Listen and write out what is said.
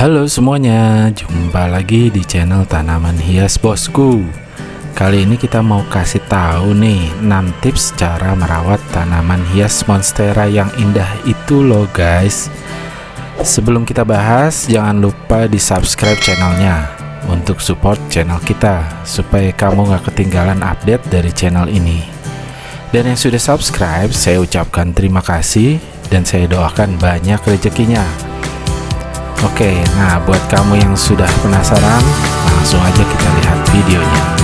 Halo semuanya, jumpa lagi di channel tanaman hias bosku. Kali ini kita mau kasih tahu nih 6 tips cara merawat tanaman hias monstera yang indah itu loh guys. Sebelum kita bahas, jangan lupa di subscribe channelnya Untuk support channel kita Supaya kamu gak ketinggalan update dari channel ini. Dan yang sudah subscribe, saya ucapkan terima kasih Dan saya doakan banyak rezekinya Oke, nah buat kamu yang sudah penasaran, langsung aja kita lihat videonya.